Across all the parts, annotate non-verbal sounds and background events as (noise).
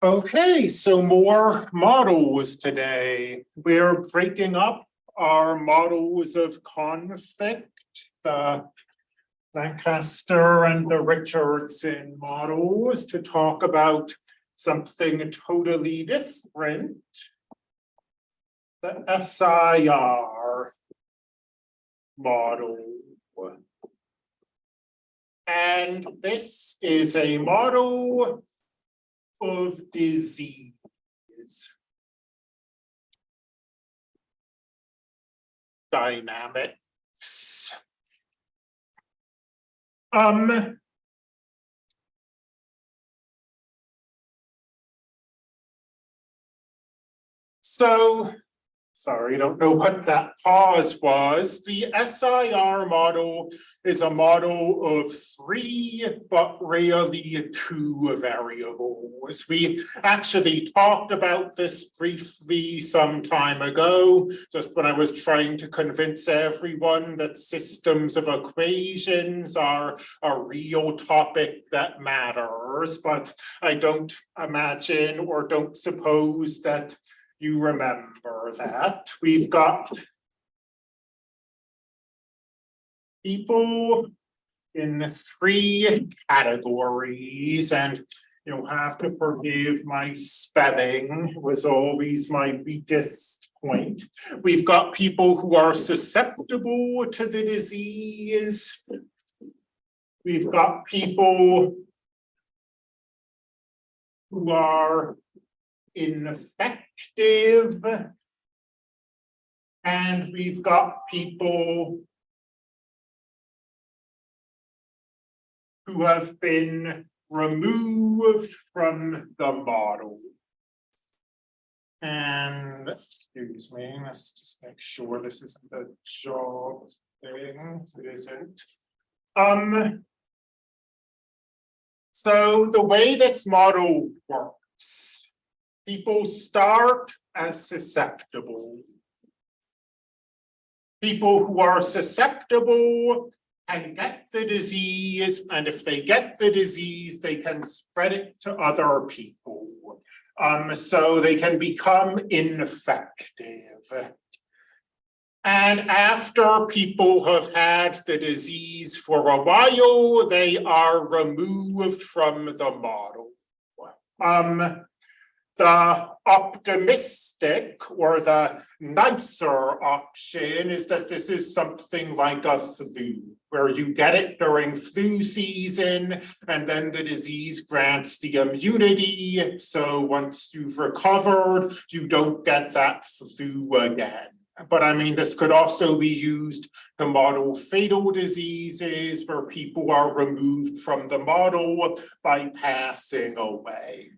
Okay, so more models today. We're breaking up our models of conflict, the Lanchester and the Richardson models to talk about something totally different. The SIR model. And this is a model of disease. Dynamics. Um. So Sorry, I don't know what that pause was. The SIR model is a model of three, but rarely two variables. We actually talked about this briefly some time ago, just when I was trying to convince everyone that systems of equations are a real topic that matters, but I don't imagine or don't suppose that you remember that. We've got people in three categories and you'll have to forgive my spelling was always my weakest point. We've got people who are susceptible to the disease. We've got people who are infective. And we've got people who have been removed from the model. And excuse me, let's just make sure this isn't a job thing. It isn't. Um, so the way this model works people start as susceptible. People who are susceptible can get the disease, and if they get the disease, they can spread it to other people. Um, so they can become infective. And after people have had the disease for a while, they are removed from the model. Um, the optimistic or the nicer option is that this is something like a flu, where you get it during flu season, and then the disease grants the immunity. So once you've recovered, you don't get that flu again. But I mean, this could also be used to model fatal diseases where people are removed from the model by passing away.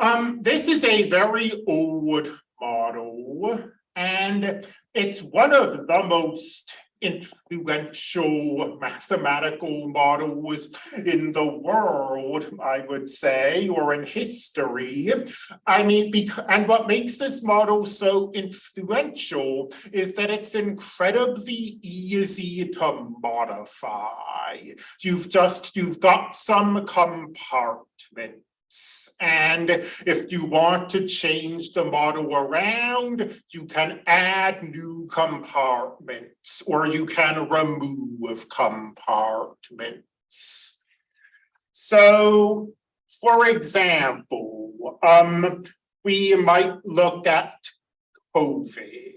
Um, this is a very old model, and it's one of the most influential mathematical models in the world, I would say, or in history. I mean, and what makes this model so influential is that it's incredibly easy to modify. You've just, you've got some compartment and if you want to change the model around, you can add new compartments or you can remove compartments. So, for example, um, we might look at COVID.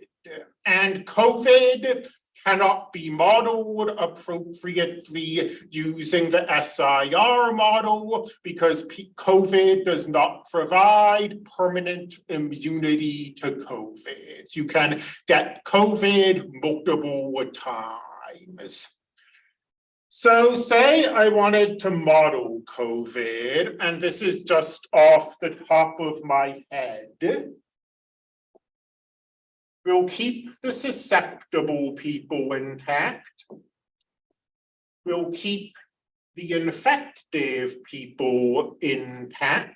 And COVID cannot be modeled appropriately using the SIR model because COVID does not provide permanent immunity to COVID. You can get COVID multiple times. So say I wanted to model COVID, and this is just off the top of my head. We'll keep the susceptible people intact. We'll keep the infective people intact.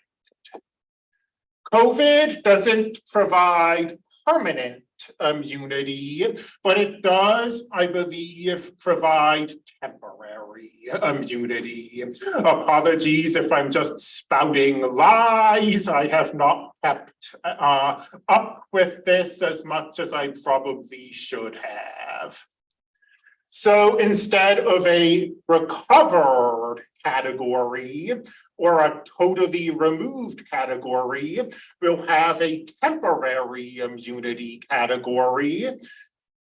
COVID doesn't provide permanent immunity, but it does, I believe, provide temporary immunity. Apologies if I'm just spouting lies. I have not kept uh, up with this as much as I probably should have. So instead of a recovered category or a totally removed category, we'll have a temporary immunity category.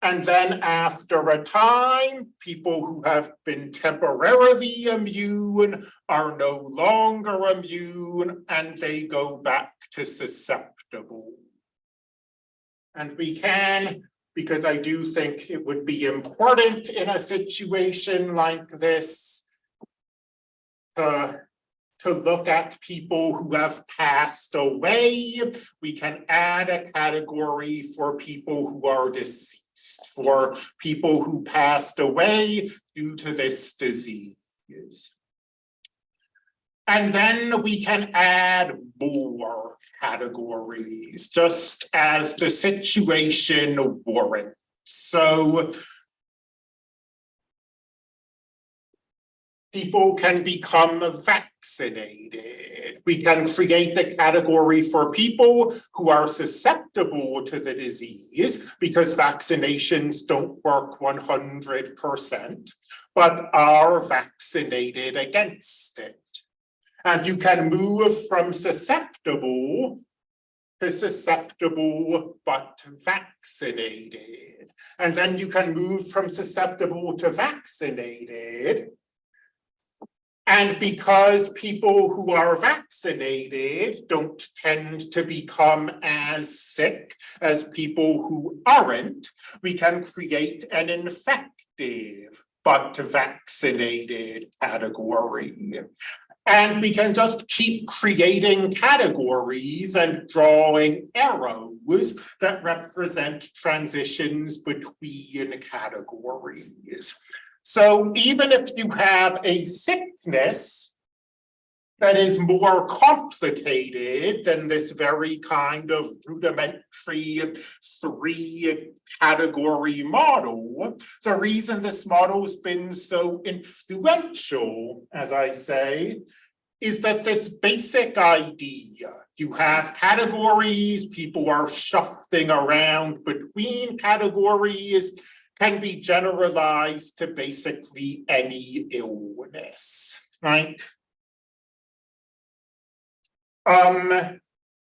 And then after a time, people who have been temporarily immune are no longer immune and they go back to susceptible. And we can because I do think it would be important in a situation like this to, to look at people who have passed away. We can add a category for people who are deceased, for people who passed away due to this disease. And then we can add more categories, just as the situation warrants. So people can become vaccinated. We can create a category for people who are susceptible to the disease because vaccinations don't work 100%, but are vaccinated against it. And you can move from susceptible to susceptible but vaccinated. And then you can move from susceptible to vaccinated. And because people who are vaccinated don't tend to become as sick as people who aren't, we can create an infective but vaccinated category. And we can just keep creating categories and drawing arrows that represent transitions between categories. So even if you have a sickness that is more complicated than this very kind of rudimentary three category model. The reason this model has been so influential, as I say, is that this basic idea, you have categories, people are shuffling around between categories, can be generalized to basically any illness, right? Um,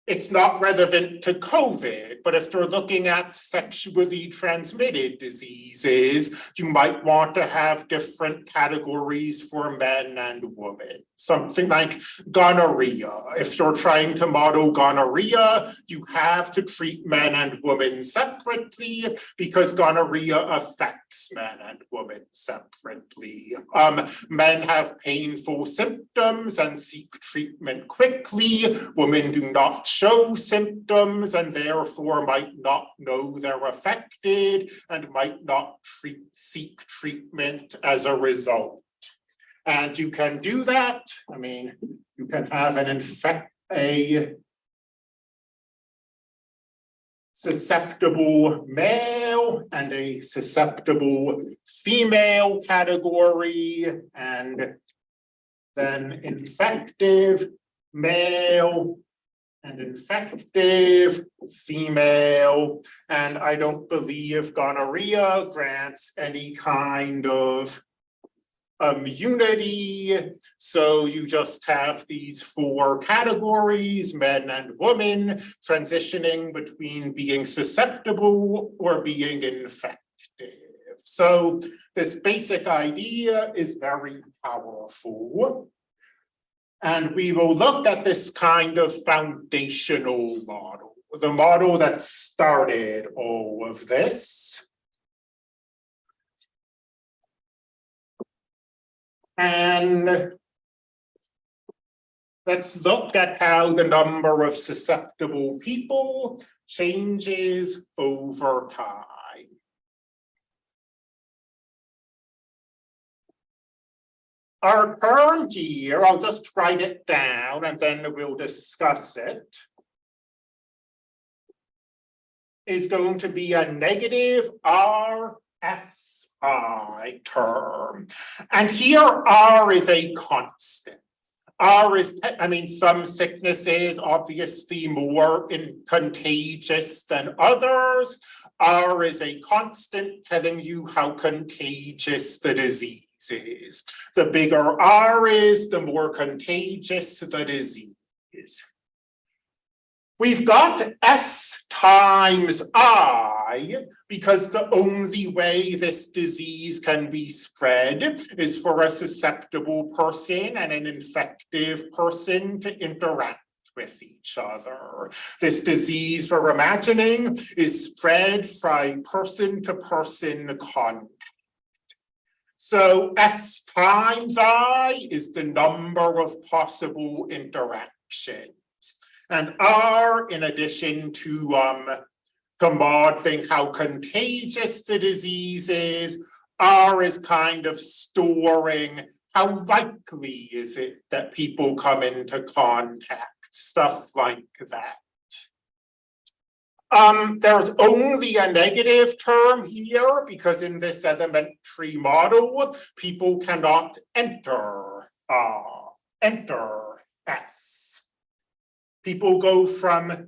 it's not relevant to COVID, but if you're looking at sexually transmitted diseases, you might want to have different categories for men and women. Something like gonorrhea. If you're trying to model gonorrhea, you have to treat men and women separately because gonorrhea affects men and women separately. Um, men have painful symptoms and seek treatment quickly. Women do not show symptoms and therefore might not know they're affected and might not treat, seek treatment as a result. And you can do that. I mean, you can have an infect a susceptible male and a susceptible female category and then infective male and infective female, and I don't believe gonorrhea grants any kind of immunity. So you just have these four categories, men and women, transitioning between being susceptible or being infective. So this basic idea is very powerful. And we will look at this kind of foundational model, the model that started all of this. And let's look at how the number of susceptible people changes over time. Our term here, I'll just write it down and then we'll discuss it. is going to be a negative R S I term. And here R is a constant. R is, I mean, some sicknesses obviously more in contagious than others. R is a constant telling you how contagious the disease is. The bigger R is, the more contagious the disease is. We've got S times I because the only way this disease can be spread is for a susceptible person and an infective person to interact with each other. This disease we're imagining is spread from person to person contact. So S times I is the number of possible interactions. And R, in addition to um, to modeling how contagious the disease is, R is kind of storing how likely is it that people come into contact, stuff like that. Um, there's only a negative term here because in this elementary model, people cannot enter, uh, enter S people go from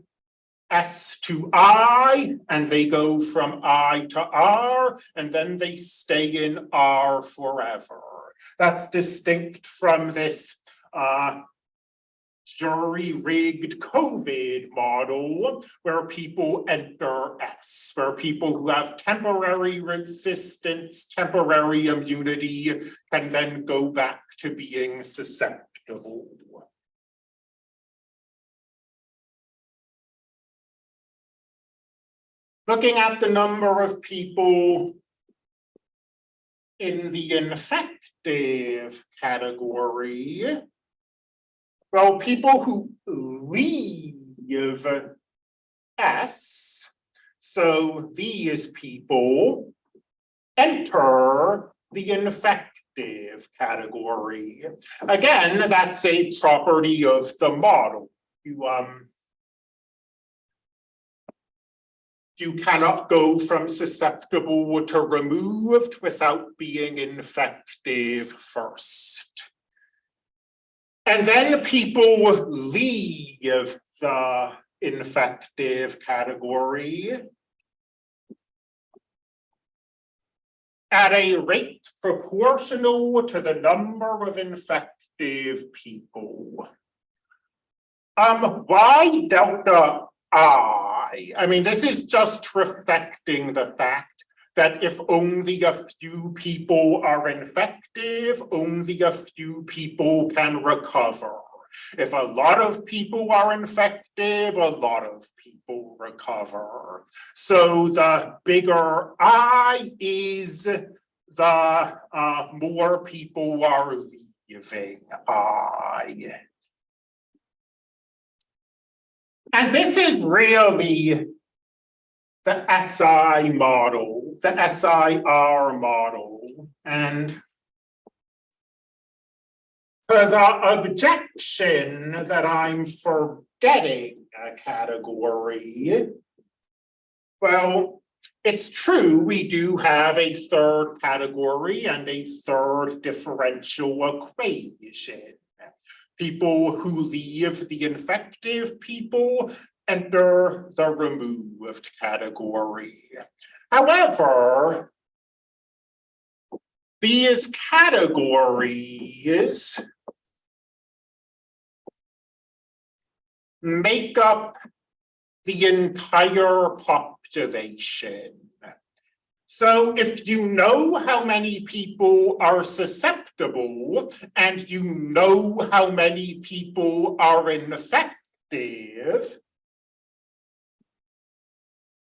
S to I, and they go from I to R, and then they stay in R forever. That's distinct from this uh, jury-rigged COVID model where people enter S, where people who have temporary resistance, temporary immunity can then go back to being susceptible. Looking at the number of people in the infective category, well, people who leave S, so these people enter the infective category. Again, that's a property of the model. You um you cannot go from susceptible to removed without being infective first. And then people leave the infective category at a rate proportional to the number of infective people. Um, why delta I? I mean, this is just reflecting the fact that if only a few people are infective, only a few people can recover. If a lot of people are infective, a lot of people recover. So the bigger I is, the uh, more people are leaving I. And this is really the SI model, the SIR model. And the objection that I'm forgetting a category, well, it's true, we do have a third category and a third differential equation people who leave the infective people enter the removed category. However, these categories make up the entire population. So if you know how many people are susceptible and you know how many people are infective,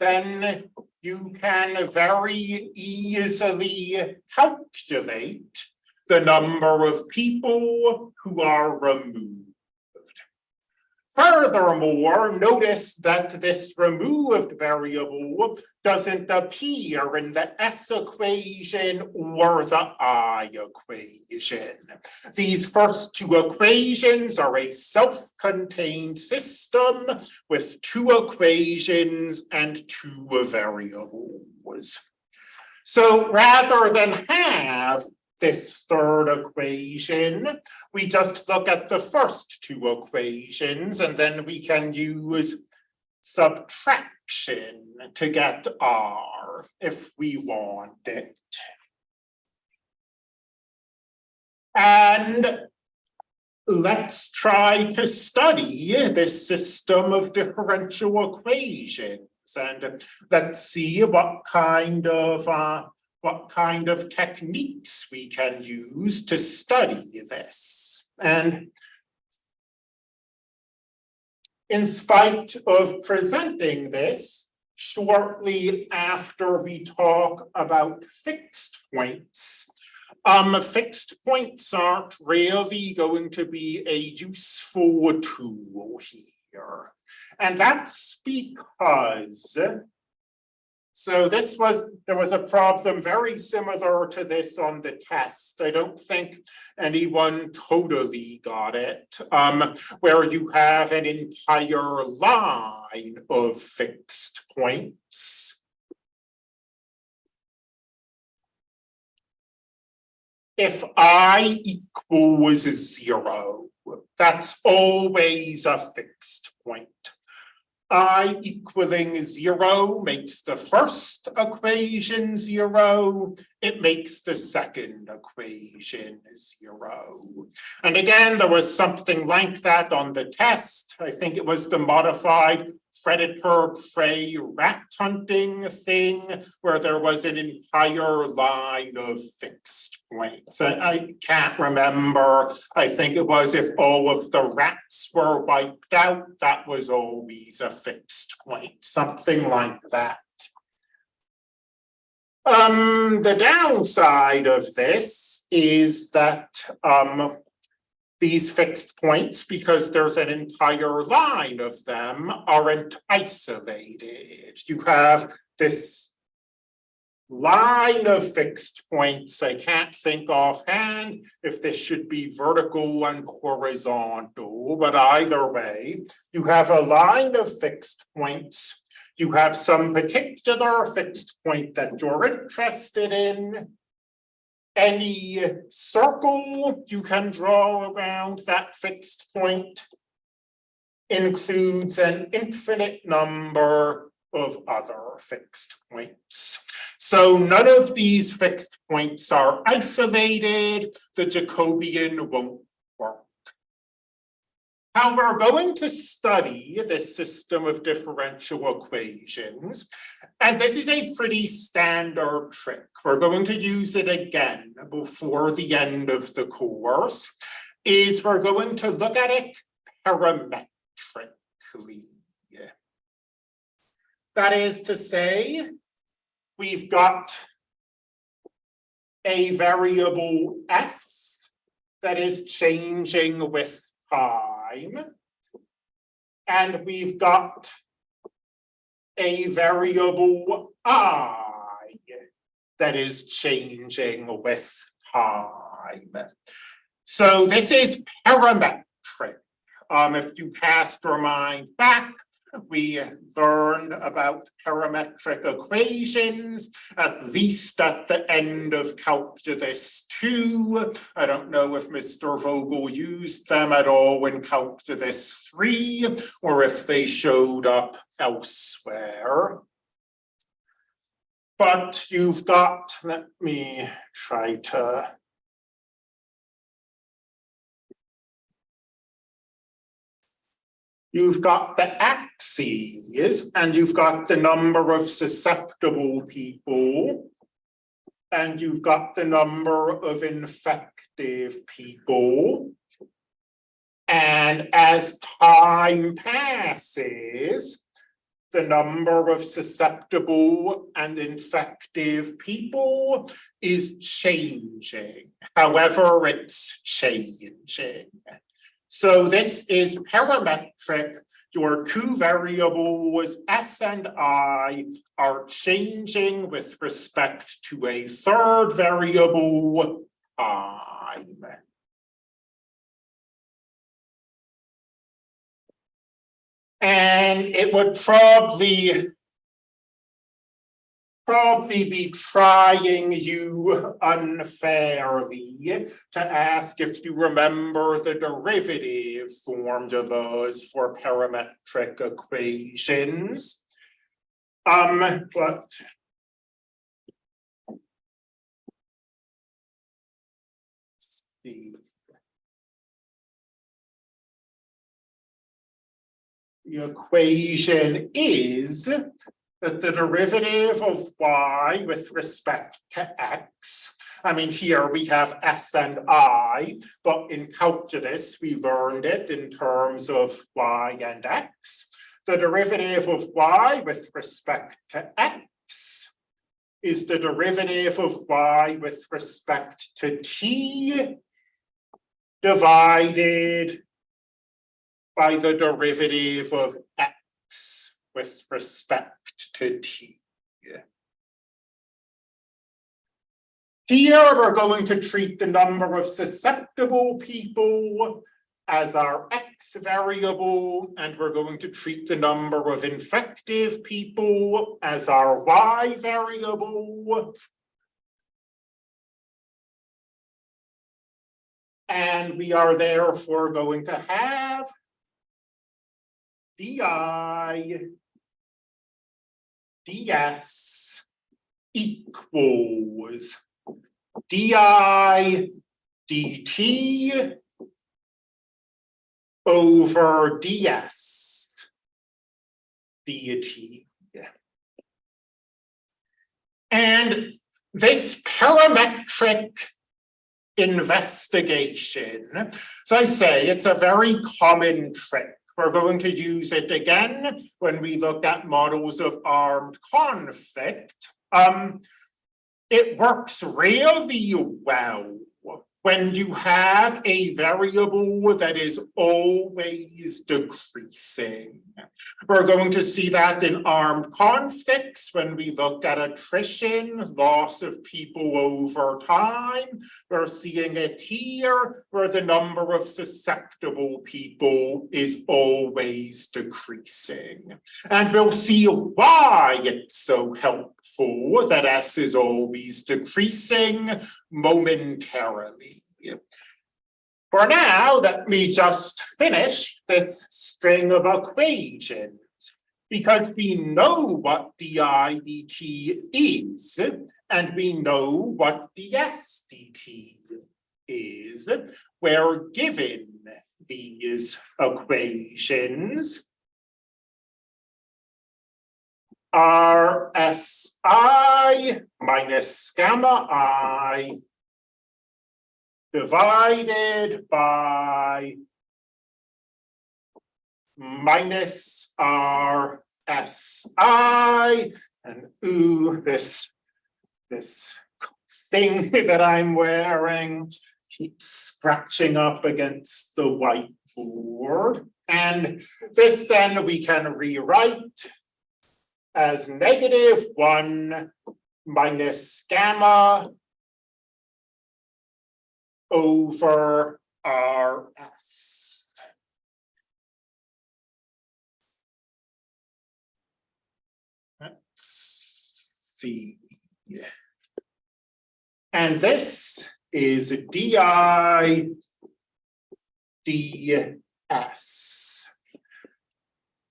then you can very easily calculate the number of people who are removed. Furthermore, notice that this removed variable doesn't appear in the S equation or the I equation. These first two equations are a self-contained system with two equations and two variables. So rather than have this third equation, we just look at the first two equations and then we can use subtraction to get R if we want it. And let's try to study this system of differential equations and let's see what kind of uh, what kind of techniques we can use to study this. And in spite of presenting this, shortly after we talk about fixed points, um, fixed points aren't really going to be a useful tool here. And that's because so this was, there was a problem very similar to this on the test. I don't think anyone totally got it, um, where you have an entire line of fixed points. If i equals zero, that's always a fixed point i equaling zero makes the first equation zero, it makes the second equation zero. And again, there was something like that on the test. I think it was the modified predator prey rat hunting thing where there was an entire line of fixed points. I can't remember. I think it was if all of the rats were wiped out, that was always a fixed point, something like that. Um, the downside of this is that um, these fixed points, because there's an entire line of them, aren't isolated. You have this line of fixed points. I can't think offhand if this should be vertical and horizontal, but either way, you have a line of fixed points. You have some particular fixed point that you're interested in, any circle you can draw around that fixed point includes an infinite number of other fixed points. So none of these fixed points are isolated. The Jacobian won't how we're going to study this system of differential equations, and this is a pretty standard trick. We're going to use it again before the end of the course, is we're going to look at it parametrically. That is to say, we've got a variable s that is changing with time. And we've got a variable i that is changing with time. So this is parametric. Um, if you cast your mind back, we learned about parametric equations, at least at the end of calculus two. I don't know if Mr. Vogel used them at all in calculus three, or if they showed up elsewhere. But you've got, let me try to You've got the axes and you've got the number of susceptible people. And you've got the number of infective people. And as time passes, the number of susceptible and infective people is changing. However, it's changing. So this is parametric. Your two variables, S and I, are changing with respect to a third variable, I. And it would probably probably be trying you unfairly to ask if you remember the derivative formed of those for parametric equations. Um, but. The equation is that the derivative of y with respect to x, I mean, here we have s and i, but in calculus, we learned it in terms of y and x. The derivative of y with respect to x is the derivative of y with respect to t divided by the derivative of x with respect to t. Here, we're going to treat the number of susceptible people as our x variable, and we're going to treat the number of infective people as our y variable. And we are therefore going to have di ds equals di dt over ds dt. And this parametric investigation, as I say, it's a very common trick. We're going to use it again when we look at models of armed conflict. Um, it works really well when you have a variable that is always decreasing. We're going to see that in armed conflicts when we look at attrition, loss of people over time. We're seeing it here where the number of susceptible people is always decreasing. And we'll see why it's so helpful that S is always decreasing momentarily. For now, let me just finish this string of equations because we know what di dt is and we know what ds dt is. We're given these equations. RSI minus gamma i divided by minus R S I and ooh, this, this thing (laughs) that I'm wearing keeps scratching up against the whiteboard. And this then we can rewrite as negative one minus gamma over RS. Let's see. And this is DI DS.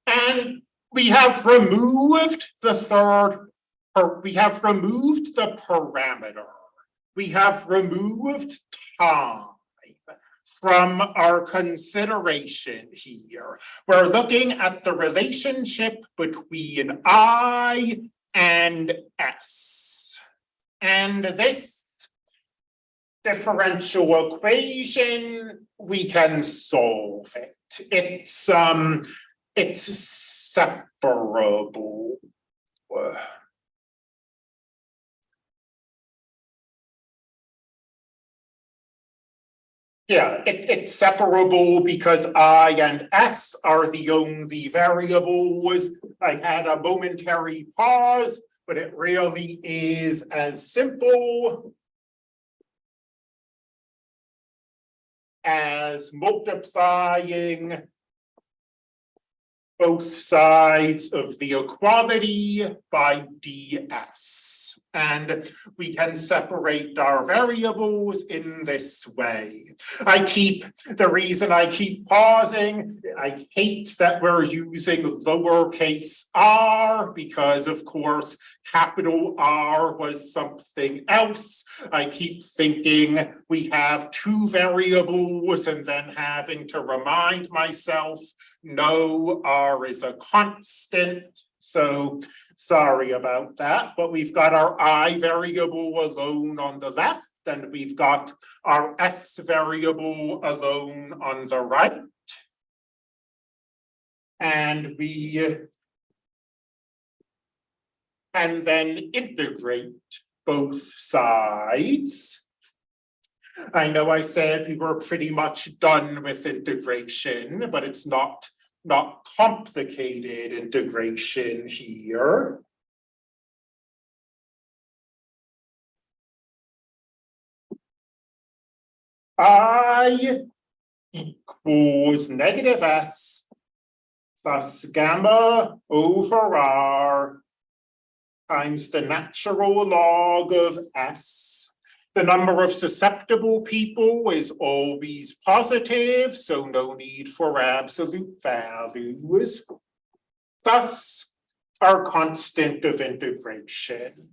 And we have removed the third, or we have removed the parameter we have removed time from our consideration here. We're looking at the relationship between I and S. And this differential equation, we can solve it. It's um it's separable. Yeah, it, it's separable because I and S are the only variables. I had a momentary pause, but it really is as simple as multiplying both sides of the equality by ds. And we can separate our variables in this way. I keep, the reason I keep pausing, I hate that we're using lowercase r because of course, capital R was something else. I keep thinking we have two variables and then having to remind myself, no, R is a constant. So sorry about that, but we've got our I variable alone on the left and we've got our S variable alone on the right. And we and then integrate both sides. I know I said we were pretty much done with integration, but it's not not complicated integration here. I equals negative S plus gamma over R times the natural log of S the number of susceptible people is always positive, so no need for absolute values. Thus, our constant of integration.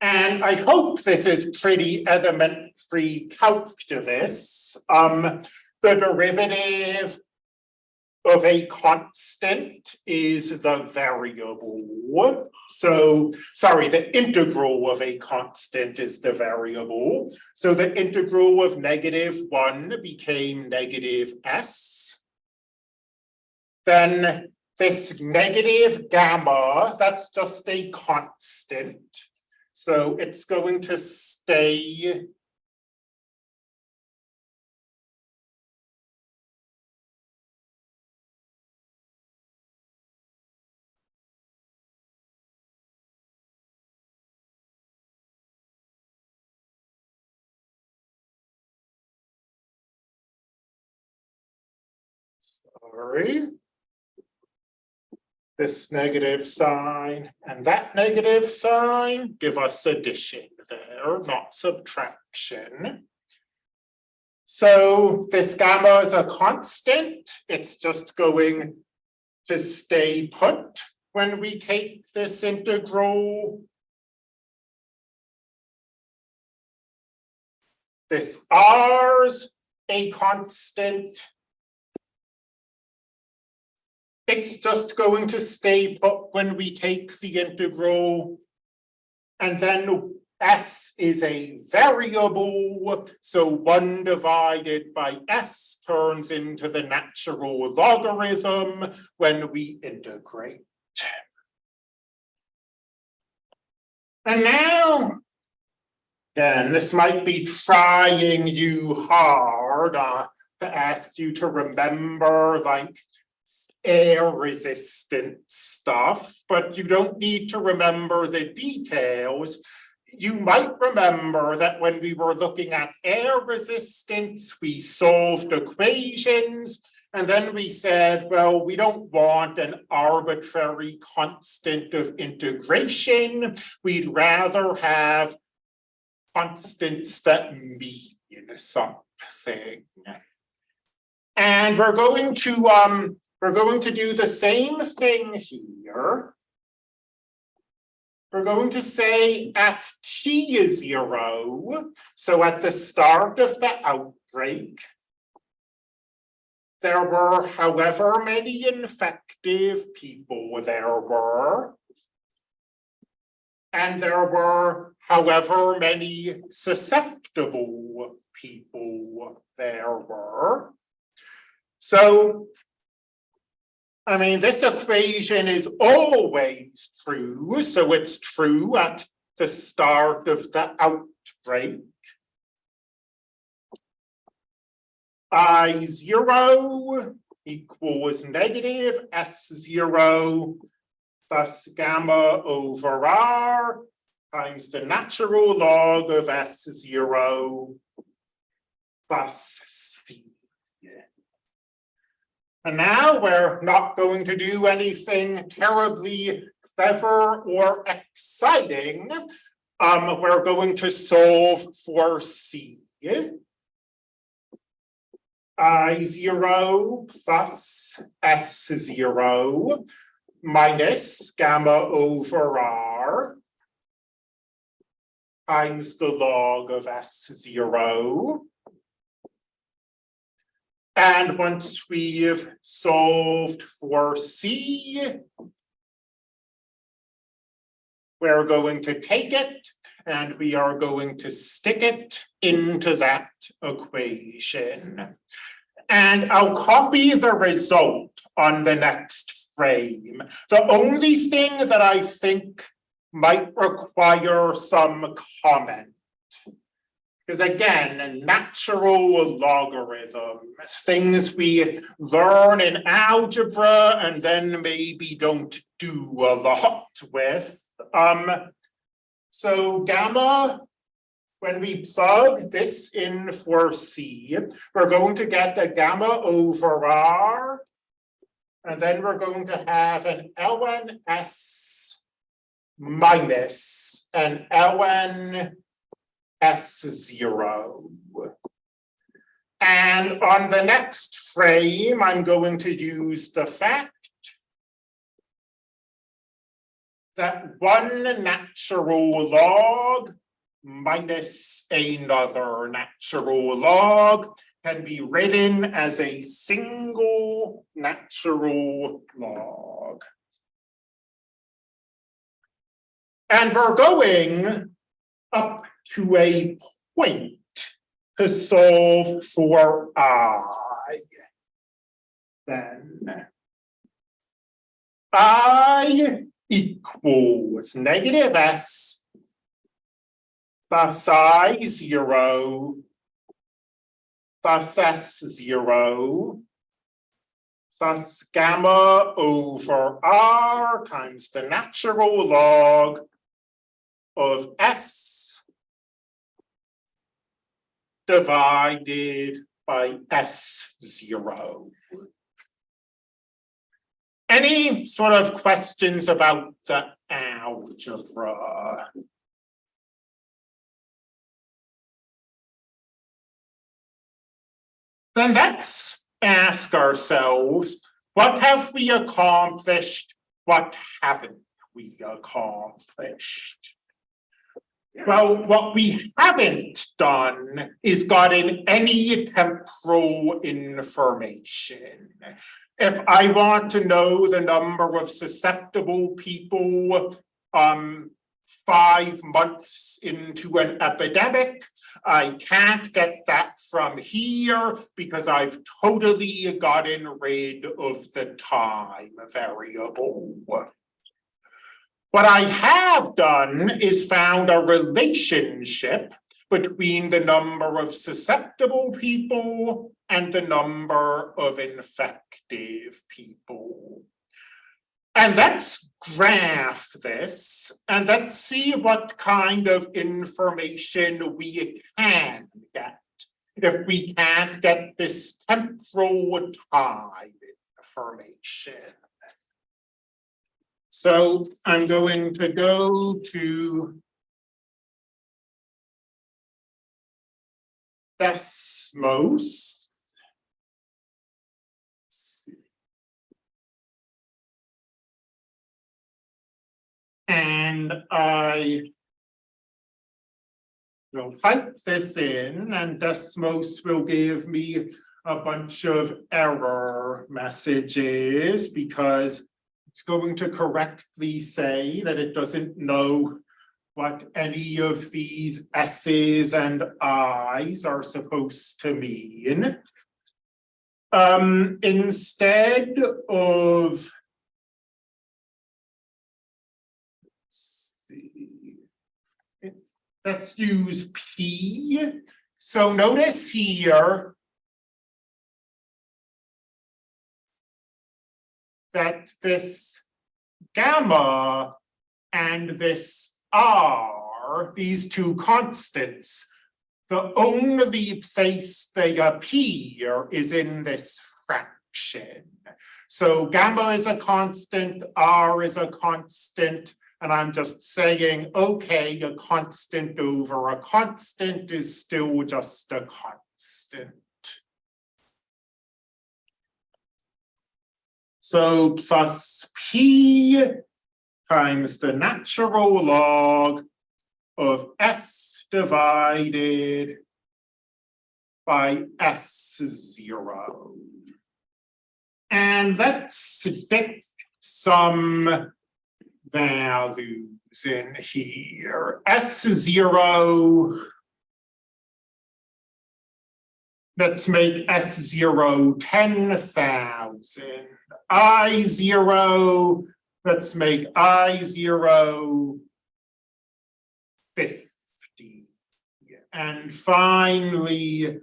And I hope this is pretty elementary calculus. Um, the derivative of a constant is the variable. So, sorry, the integral of a constant is the variable. So the integral of negative one became negative s. Then this negative gamma, that's just a constant. So it's going to stay Sorry. This negative sign and that negative sign give us addition there, not subtraction. So this gamma is a constant. It's just going to stay put when we take this integral. This R's a constant it's just going to stay put when we take the integral. And then s is a variable, so one divided by s turns into the natural logarithm when we integrate. And now, then this might be trying you hard uh, to ask you to remember like air resistant stuff, but you don't need to remember the details. You might remember that when we were looking at air resistance, we solved equations and then we said, well, we don't want an arbitrary constant of integration. We'd rather have constants that mean something. And we're going to um, we're going to do the same thing here. We're going to say at T is zero, so at the start of the outbreak, there were however many infective people there were, and there were however many susceptible people there were. So I mean, this equation is always true, so it's true at the start of the outbreak. I0 equals negative S0 thus gamma over R times the natural log of S0 plus C. And now we're not going to do anything terribly clever or exciting. Um, we're going to solve for C. I zero plus S zero minus gamma over R times the log of S zero. And once we've solved for C, we're going to take it and we are going to stick it into that equation. And I'll copy the result on the next frame. The only thing that I think might require some comment because again, a natural logarithms, things we learn in algebra and then maybe don't do a lot with. Um, so gamma, when we plug this in for C, we're going to get a gamma over R. And then we're going to have an ln S minus an ln S zero. And on the next frame, I'm going to use the fact that one natural log minus another natural log can be written as a single natural log. And we're going up to a point to solve for i. Then i equals negative s thus i zero thus s zero thus gamma over r times the natural log of s divided by S zero. Any sort of questions about the algebra? Then let's ask ourselves, what have we accomplished? What haven't we accomplished? Well, what we haven't done is gotten any temporal information. If I want to know the number of susceptible people um, five months into an epidemic, I can't get that from here because I've totally gotten rid of the time variable. What I have done is found a relationship between the number of susceptible people and the number of infective people. And let's graph this and let's see what kind of information we can get if we can't get this temporal time information. So I'm going to go to Desmos. And I will type this in and Desmos will give me a bunch of error messages because it's going to correctly say that it doesn't know what any of these S's and I's are supposed to mean. Um, instead of let's use P. So notice here that this gamma and this r, these two constants, the only place they appear is in this fraction. So gamma is a constant, r is a constant, and I'm just saying, okay, a constant over a constant is still just a constant. So plus P times the natural log of S divided by S zero. And let's get some values in here. S zero. Let's make S zero zero ten thousand. I zero, let's make I zero zero fifty. And finally,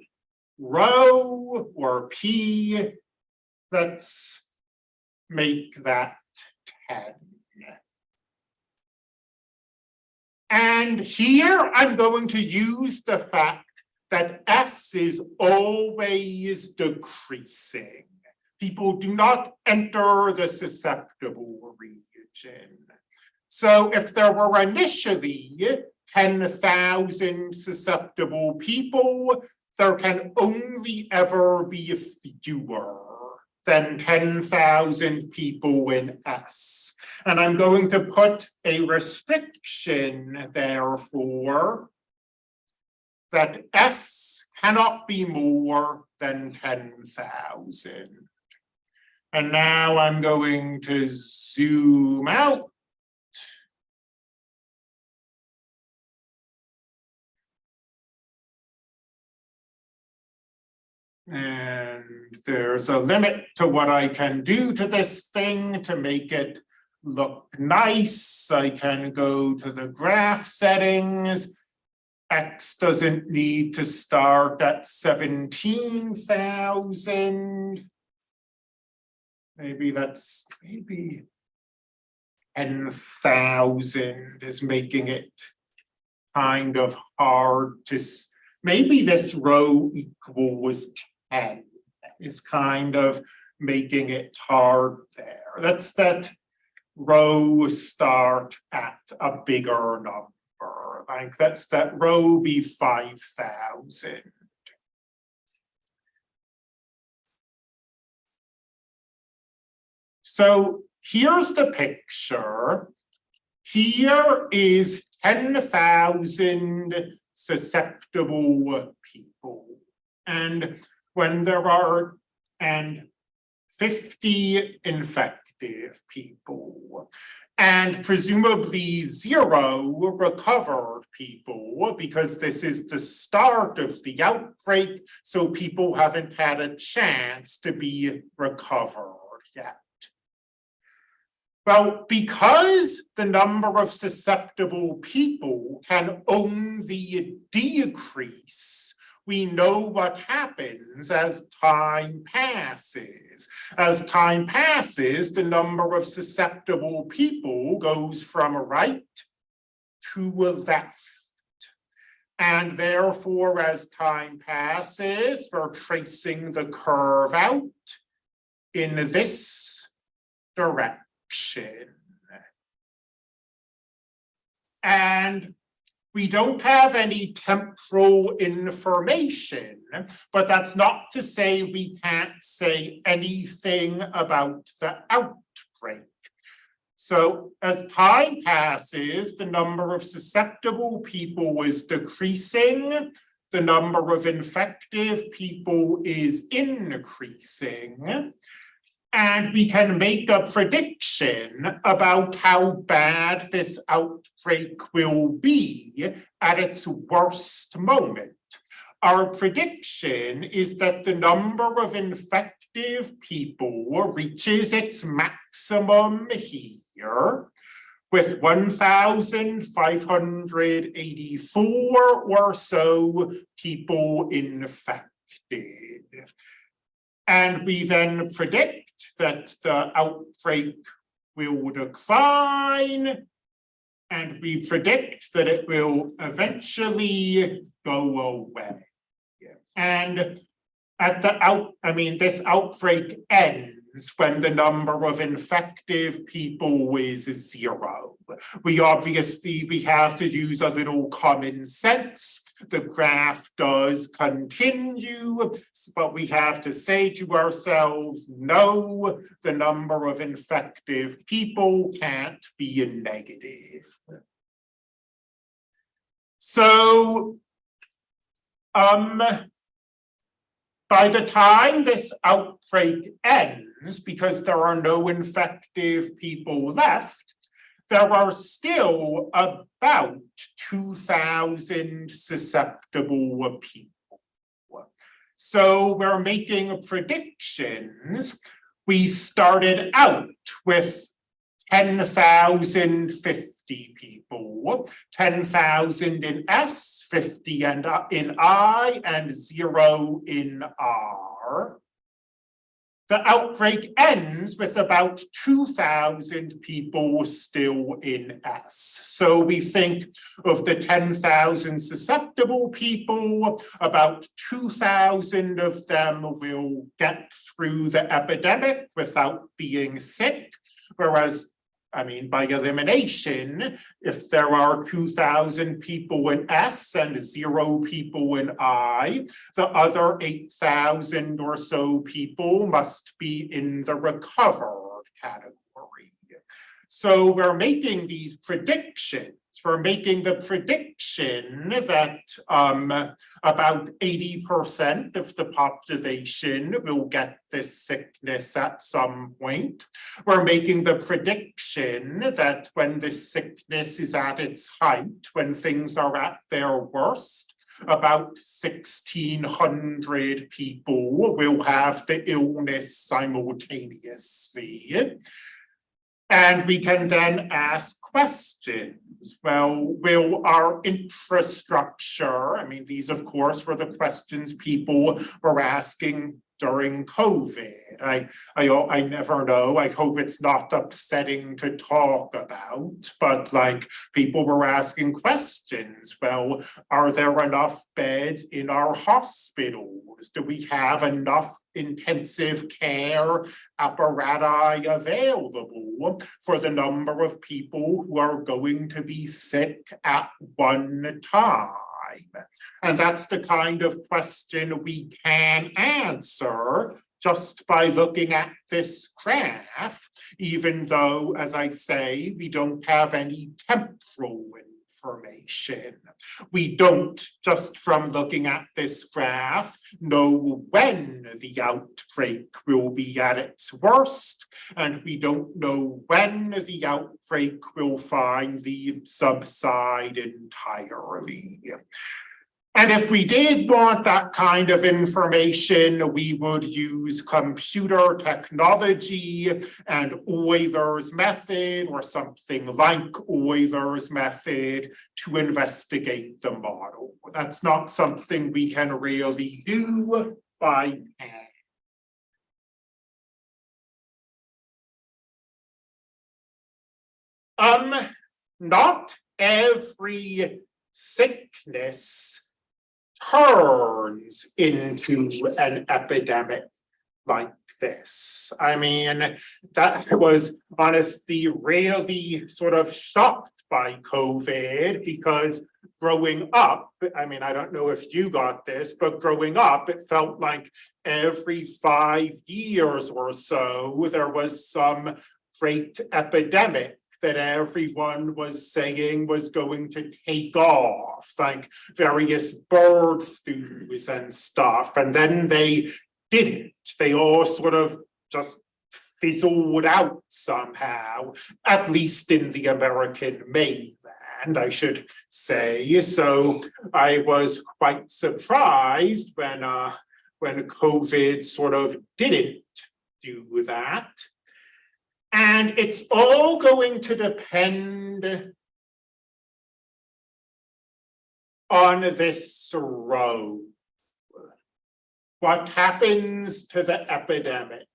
rho or P, let's make that ten. And here I'm going to use the fact that S is always decreasing. People do not enter the susceptible region. So if there were initially ten thousand susceptible people, there can only ever be fewer than ten thousand people in S. And I'm going to put a restriction therefore that S cannot be more than ten thousand. And now I'm going to zoom out. And there's a limit to what I can do to this thing to make it look nice. I can go to the graph settings. X doesn't need to start at seventeen thousand. Maybe that's maybe ten thousand is making it kind of hard to, maybe this rho equals ten is kind of making it hard there. That's that rho start at a bigger number, like that's that rho be five thousand. So here's the picture. Here is ten thousand susceptible people. And when there are and fifty people and presumably zero recovered people because this is the start of the outbreak, so people haven't had a chance to be recovered yet. Well, because the number of susceptible people can only decrease we know what happens as time passes. As time passes, the number of susceptible people goes from right to left. And therefore, as time passes, we're tracing the curve out in this direction. And we don't have any temporal information, but that's not to say we can't say anything about the outbreak. So as time passes, the number of susceptible people is decreasing, the number of infective people is increasing. And we can make a prediction about how bad this outbreak will be at its worst moment. Our prediction is that the number of infective people reaches its maximum here with 1,584 or so people infected. And we then predict that the outbreak will decline. And we predict that it will eventually go away. And at the out, I mean, this outbreak ends when the number of infective people is zero. We obviously, we have to use a little common sense. The graph does continue, but we have to say to ourselves, no, the number of infective people can't be a negative. So, um, by the time this outbreak ends, because there are no infective people left, there are still about two thousand susceptible people. So we're making predictions. We started out with ten thousand fifty people, ten thousand in S, fifty and in I, and zero in R. The outbreak ends with about two thousand people still in S. So we think of the ten thousand susceptible people, about two thousand of them will get through the epidemic without being sick, whereas I mean, by elimination, if there are two thousand people in S and zero people in I, the other eight thousand or so people must be in the recovered category. So we're making these predictions we're making the prediction that um, about 80% of the population will get this sickness at some point. We're making the prediction that when this sickness is at its height, when things are at their worst, about 1600 people will have the illness simultaneously. And we can then ask questions. Well, will our infrastructure, I mean, these of course were the questions people were asking during COVID. I, I, I never know. I hope it's not upsetting to talk about, but like people were asking questions. Well, are there enough beds in our hospitals? Do we have enough intensive care apparatus available for the number of people who are going to be sick at one time? And that's the kind of question we can answer just by looking at this graph, even though, as I say, we don't have any temporal information. We don't, just from looking at this graph, know when the outbreak will be at its worst, and we don't know when the outbreak will finally subside entirely. And if we did want that kind of information, we would use computer technology and Euler's method or something like Euler's method to investigate the model. That's not something we can really do by hand. Um, not every sickness turns into an epidemic like this. I mean, that was honestly really sort of shocked by COVID because growing up, I mean, I don't know if you got this, but growing up, it felt like every five years or so, there was some great epidemic that everyone was saying was going to take off, like various bird flus and stuff, and then they didn't. They all sort of just fizzled out somehow, at least in the American mainland, I should say. So I was quite surprised when uh, when COVID sort of didn't do that. And it's all going to depend on this rho. What happens to the epidemic?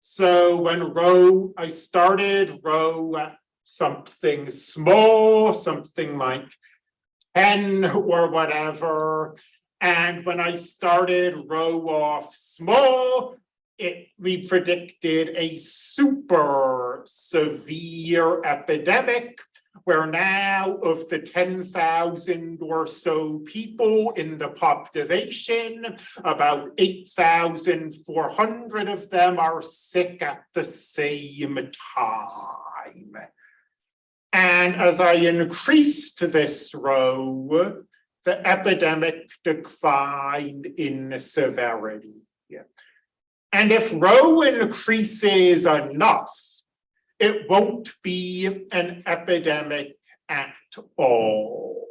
So when rho, I started rho something small, something like ten or whatever. And when I started rho off small, it, we predicted a super severe epidemic where now of the ten thousand or so people in the population, about eight thousand four hundred of them are sick at the same time. And as I increased this rho, the epidemic declined in severity. And if rho increases enough, it won't be an epidemic at all.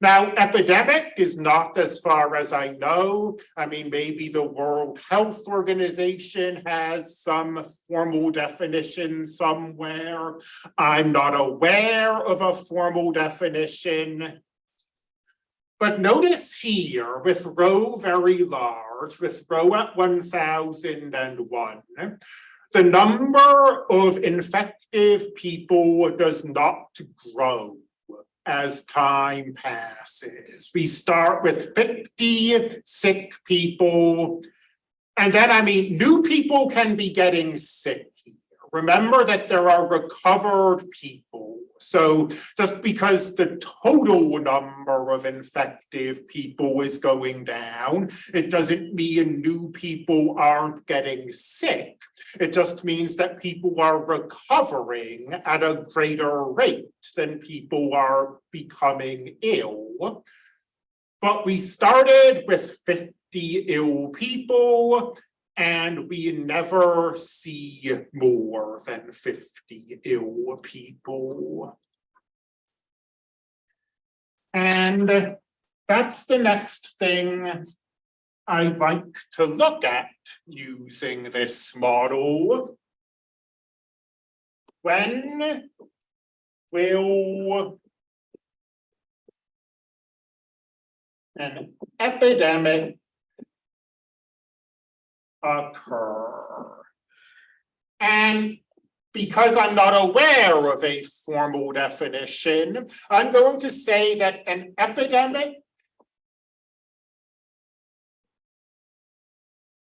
Now, epidemic is not as far as I know. I mean, maybe the World Health Organization has some formal definition somewhere. I'm not aware of a formal definition. But notice here with rho very large, with rho at 1001, the number of infective people does not grow as time passes. We start with 50 sick people. And then, I mean, new people can be getting sick. Remember that there are recovered people so just because the total number of infective people is going down, it doesn't mean new people aren't getting sick. It just means that people are recovering at a greater rate than people are becoming ill. But we started with 50 ill people and we never see more than 50 ill people. And that's the next thing I'd like to look at using this model. When will an epidemic occur. And because I'm not aware of a formal definition, I'm going to say that an epidemic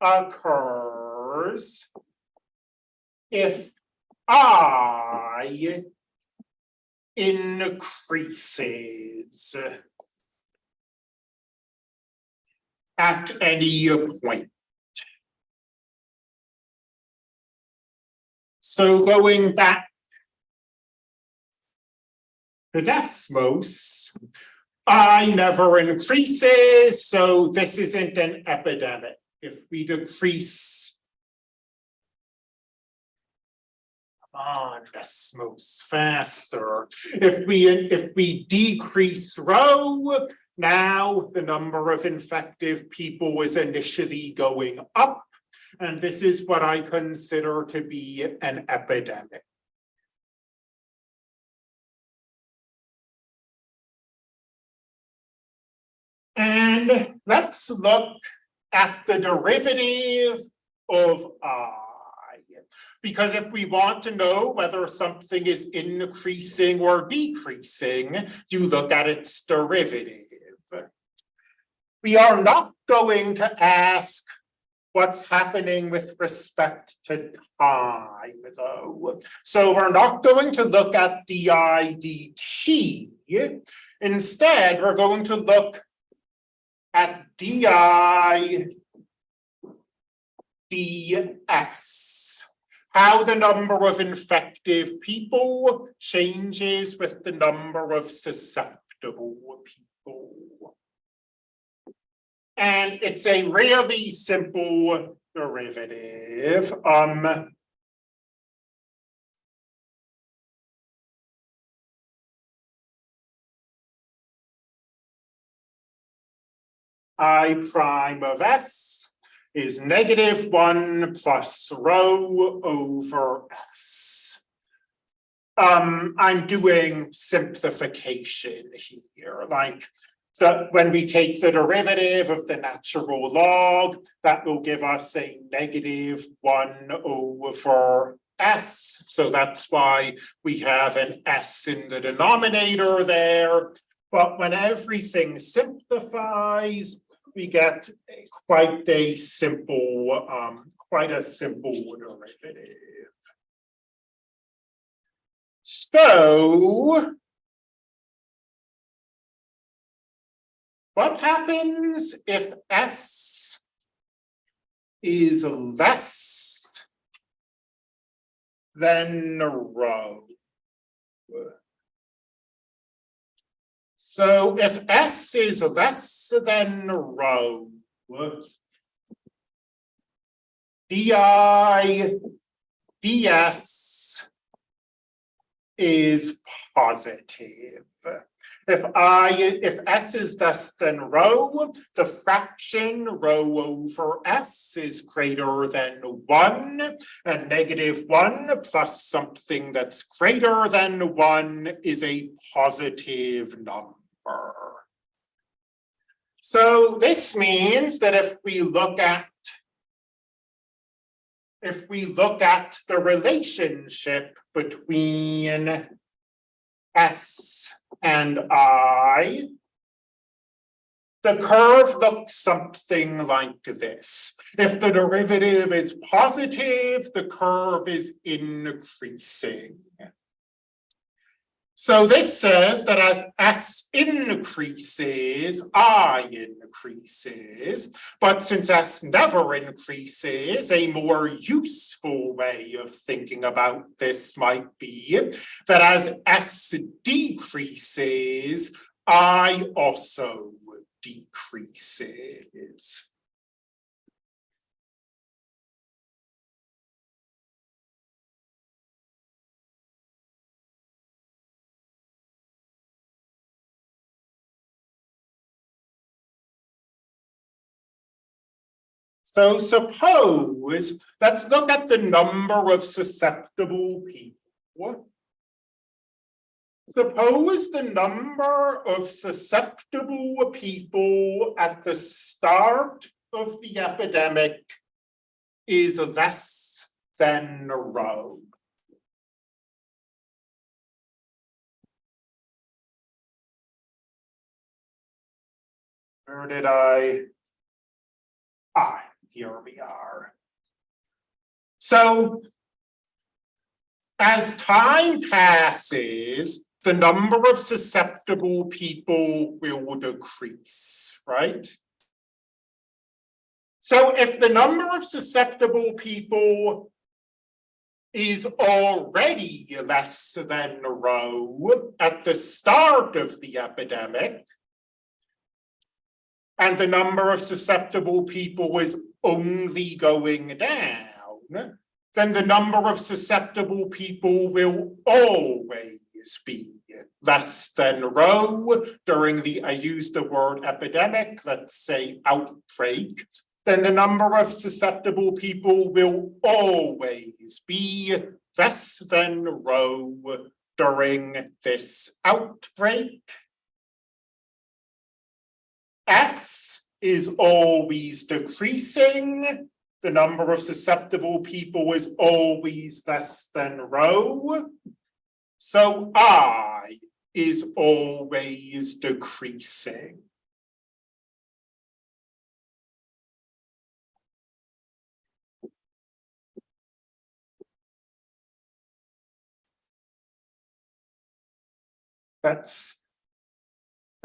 occurs if I increases at any point. So going back the Desmos, I never increases, so this isn't an epidemic. If we decrease come on Desmos faster. If we if we decrease rho, now the number of infective people is initially going up and this is what I consider to be an epidemic. And let's look at the derivative of I. Because if we want to know whether something is increasing or decreasing, you look at its derivative. We are not going to ask what's happening with respect to time though. So we're not going to look at di dt. Instead, we're going to look at di ds. How the number of infective people changes with the number of susceptible people. And it's a really simple derivative. Um, I prime of S is negative one plus rho over S. Um, I'm doing simplification here, like So when we take the derivative of the natural log, that will give us a negative one over s. So that's why we have an s in the denominator there. But when everything simplifies, we get quite a simple, um, quite a simple derivative. So what happens if S is less than rho? So if S is less than rho, di ds is positive. If I, if S is less than rho, the fraction rho over S is greater than one, and negative one plus something that's greater than one is a positive number. So this means that if we look at if we look at the relationship between S and I, the curve looks something like this. If the derivative is positive, the curve is increasing. So this says that as S increases, I increases, but since S never increases, a more useful way of thinking about this might be that as S decreases, I also decreases. So suppose, let's look at the number of susceptible people. Suppose the number of susceptible people at the start of the epidemic is less than rho. Where did I? Ah, here we are. So as time passes, the number of susceptible people will decrease, right? So if the number of susceptible people is already less than rho at the start of the epidemic, and the number of susceptible people is only going down, then the number of susceptible people will always be less than rho during the, I use the word epidemic, let's say outbreak, then the number of susceptible people will always be less than rho during this outbreak. S is always decreasing. The number of susceptible people is always less than rho. So I is always decreasing. That's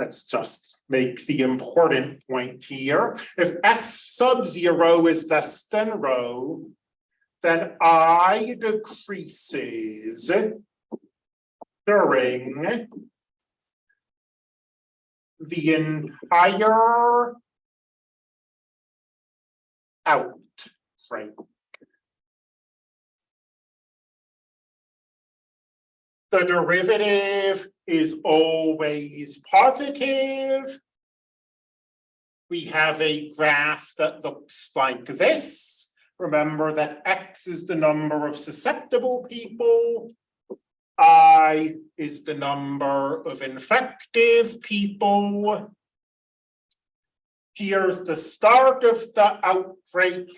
Let's just make the important point here. If S sub zero is less than rho, then I decreases during the entire out outbreak. The derivative is always positive. We have a graph that looks like this. Remember that X is the number of susceptible people. I is the number of infective people. here's the start of the outbreak.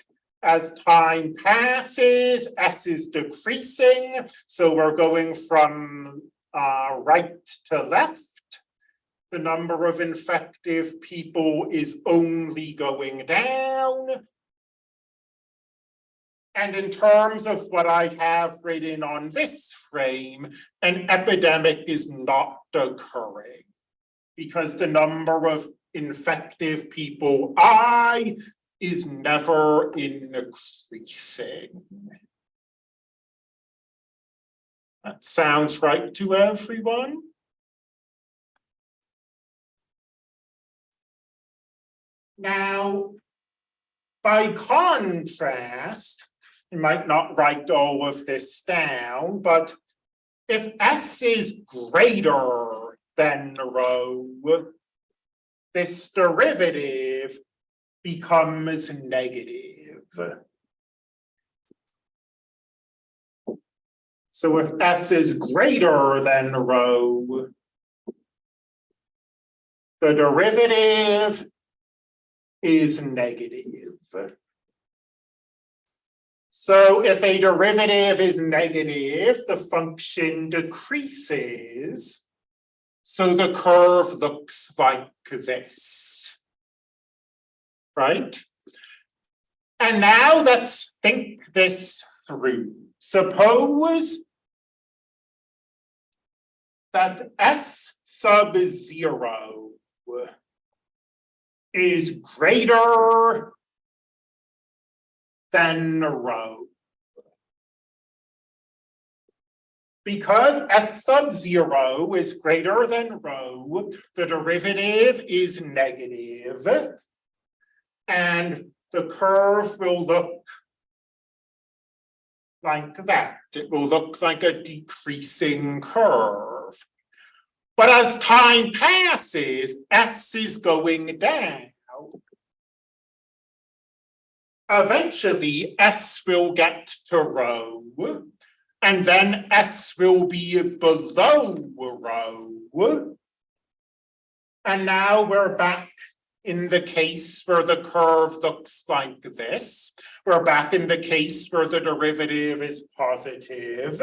As time passes, S is decreasing, so we're going from uh, right to left. The number of infective people is only going down. And in terms of what I have written on this frame, an epidemic is not occurring. Because the number of infective people I is never increasing. That sounds right to everyone? Now, by contrast, you might not write all of this down, but if S is greater than rho, this derivative becomes negative. So if S is greater than rho, the derivative is negative. So if a derivative is negative, the function decreases. So the curve looks like this. Right? And now let's think this through. Suppose that S sub zero is greater than rho. Because S sub zero is greater than rho, the derivative is negative, And the curve will look like that. It will look like a decreasing curve. But as time passes, S is going down. Eventually, S will get to rho, and then S will be below rho. And now we're back in the case where the curve looks like this. We're back in the case where the derivative is positive.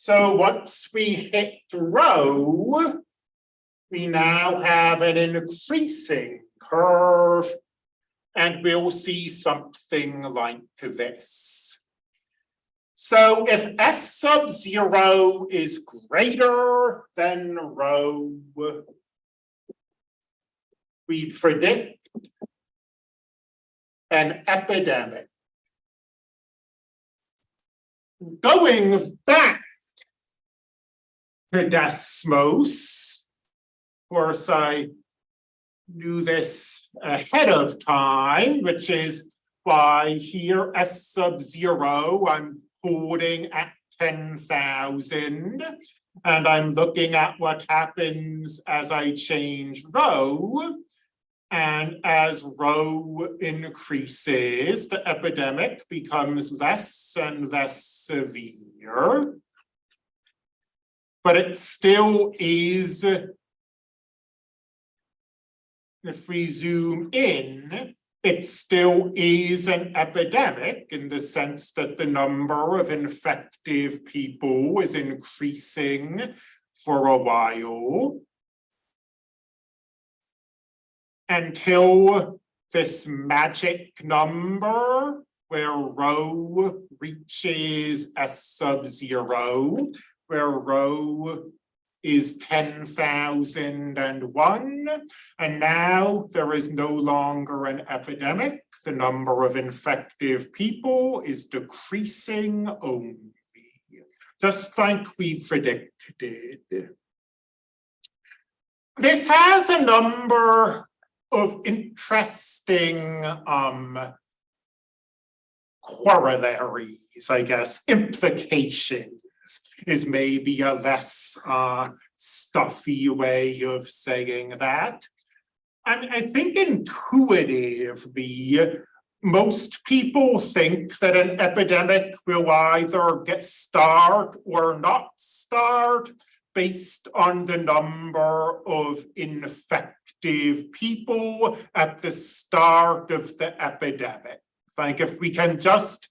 So once we hit rho, we now have an increasing curve and we'll see something like this. So if S sub zero is greater than rho, we predict an epidemic. Going back to Desmos, of course, I knew this ahead of time, which is why here S sub zero, I'm holding at 10,000. And I'm looking at what happens as I change rho. And as rho increases, the epidemic becomes less and less severe. But it still is, if we zoom in, it still is an epidemic in the sense that the number of infective people is increasing for a while. Until this magic number where rho reaches S sub zero, where rho is 10,001. And now there is no longer an epidemic. The number of infective people is decreasing only, just like we predicted. This has a number of interesting um, corollaries, I guess, implications is maybe a less uh, stuffy way of saying that. I I think intuitively, most people think that an epidemic will either get start or not start based on the number of infective people at the start of the epidemic. Like if we can just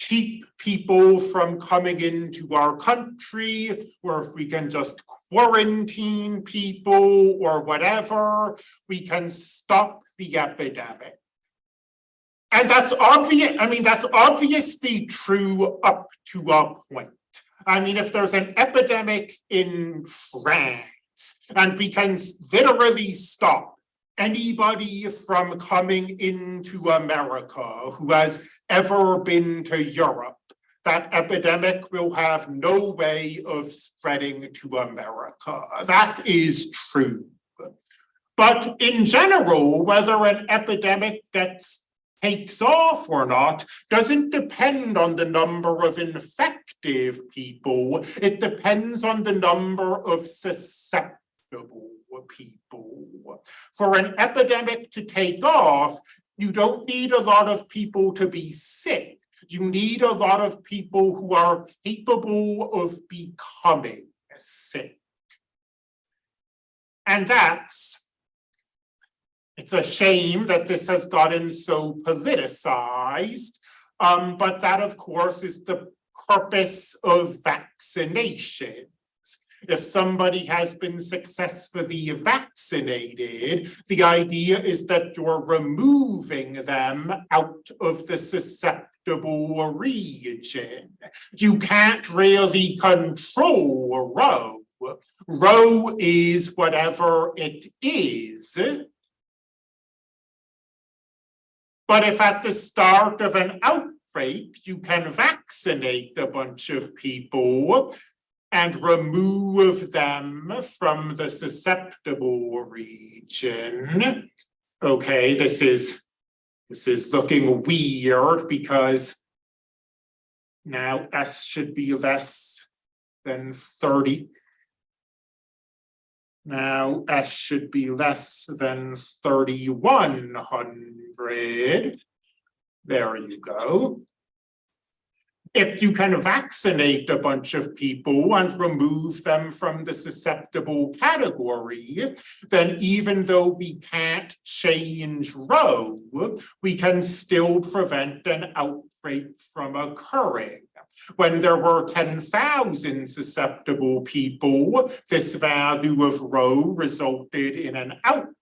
keep people from coming into our country, or if we can just quarantine people or whatever, we can stop the epidemic. And that's obvious, I mean, that's obviously true up to a point. I mean, if there's an epidemic in France and we can literally stop anybody from coming into America who has ever been to Europe, that epidemic will have no way of spreading to America. That is true. But in general, whether an epidemic gets takes off or not doesn't depend on the number of infective people. It depends on the number of susceptible people. For an epidemic to take off, you don't need a lot of people to be sick. You need a lot of people who are capable of becoming sick. And that's it's a shame that this has gotten so politicized, um, but that of course is the purpose of vaccination. If somebody has been successfully vaccinated, the idea is that you're removing them out of the susceptible region. You can't really control Rho. Rho is whatever it is. But if at the start of an outbreak, you can vaccinate a bunch of people and remove them from the susceptible region. Okay, this is this is looking weird because now S should be less than 30. Now S should be less than 3100. There you go. If you can vaccinate a bunch of people and remove them from the susceptible category, then even though we can't change Rho, we can still prevent an outbreak from occurring. When there were 10,000 susceptible people, this value of Rho resulted in an outbreak.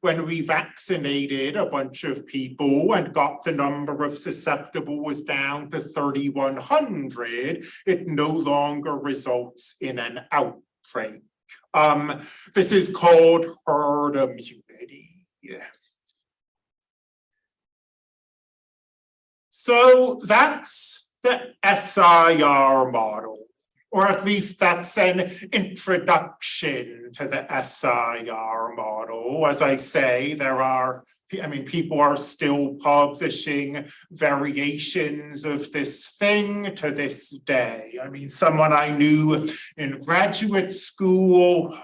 When we vaccinated a bunch of people and got the number of susceptibles down to 3,100, it no longer results in an outbreak. Um, this is called herd immunity. Yeah. So that's the SIR model, or at least that's an introduction to the SIR model. As I say, there are, I mean, people are still publishing variations of this thing to this day. I mean, someone I knew in graduate school,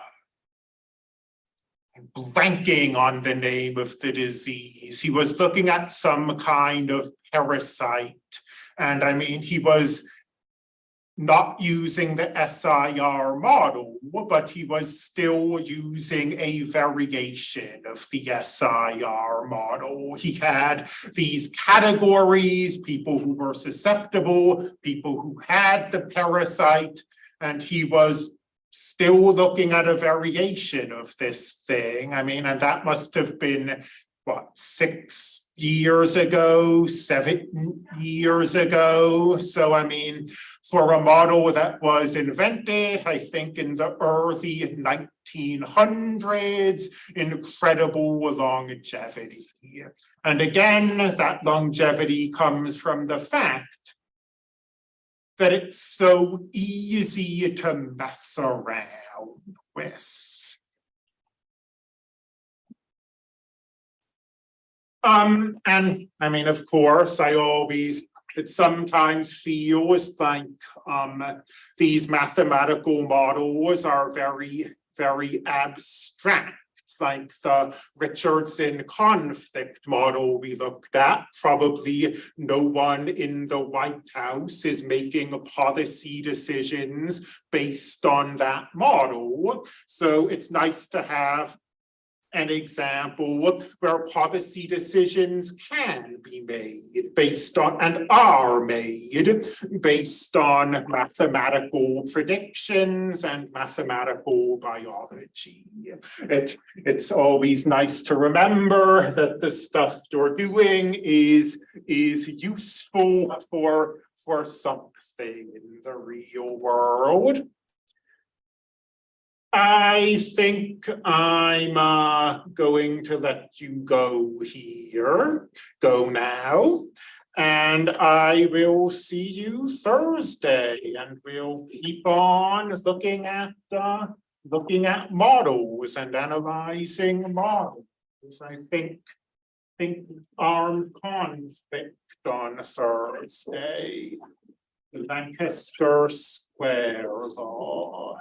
blanking on the name of the disease. He was looking at some kind of parasite and I mean, he was not using the SIR model, but he was still using a variation of the SIR model. He had these categories, people who were susceptible, people who had the parasite, and he was still looking at a variation of this thing. I mean, and that must have been what, six years ago, seven years ago. So, I mean, for a model that was invented, I think in the early 1900s, incredible longevity. And again, that longevity comes from the fact that it's so easy to mess around with. Um, and I mean, of course, I always, it sometimes feels like um, these mathematical models are very, very abstract like the Richardson conflict model we looked at. Probably no one in the White House is making policy decisions based on that model. So it's nice to have an example where policy decisions can be made based on and are made based on mathematical predictions and mathematical biology. It, it's always nice to remember that the stuff you're doing is, is useful for, for something in the real world. I think I'm uh going to let you go here, go now. And I will see you Thursday and we'll keep on looking at uh looking at models and analyzing models. I think think armed conflict on Thursday. Lanchester Square law.